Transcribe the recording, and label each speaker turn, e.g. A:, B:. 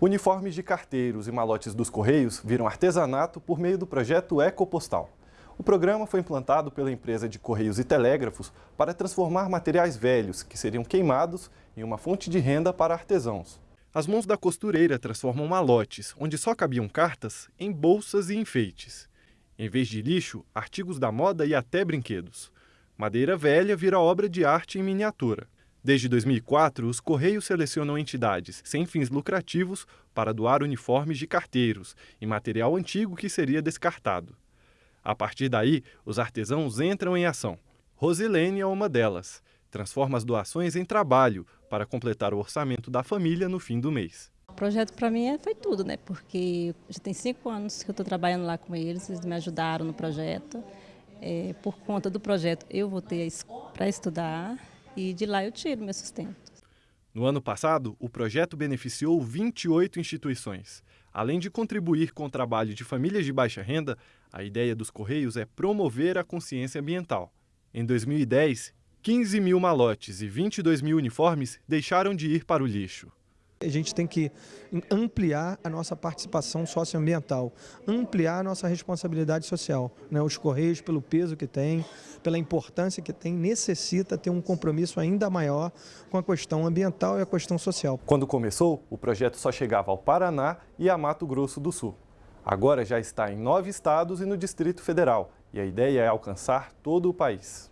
A: Uniformes de carteiros e malotes dos Correios viram artesanato por meio do projeto Ecopostal. O programa foi implantado pela empresa de Correios e Telégrafos para transformar materiais velhos que seriam queimados em uma fonte de renda para artesãos. As mãos da costureira transformam malotes, onde só cabiam cartas, em bolsas e enfeites. Em vez de lixo, artigos da moda e até brinquedos. Madeira velha vira obra de arte em miniatura. Desde 2004, os Correios selecionam entidades sem fins lucrativos para doar uniformes de carteiros e material antigo que seria descartado. A partir daí, os artesãos entram em ação. Rosilene é uma delas. Transforma as doações em trabalho para completar o orçamento da família no fim do mês.
B: O projeto para mim é, foi tudo, né? Porque já tem cinco anos que eu estou trabalhando lá com eles, eles me ajudaram no projeto. É, por conta do projeto, eu voltei para estudar e de lá eu tiro meu sustento.
A: No ano passado, o projeto beneficiou 28 instituições. Além de contribuir com o trabalho de famílias de baixa renda, a ideia dos Correios é promover a consciência ambiental. Em 2010, 15 mil malotes e 22 mil uniformes deixaram de ir para o lixo.
C: A gente tem que ampliar a nossa participação socioambiental, ampliar a nossa responsabilidade social. Né? Os Correios, pelo peso que tem, pela importância que tem, necessita ter um compromisso ainda maior com a questão ambiental e a questão social.
A: Quando começou, o projeto só chegava ao Paraná e a Mato Grosso do Sul. Agora já está em nove estados e no Distrito Federal, e a ideia é alcançar todo o país.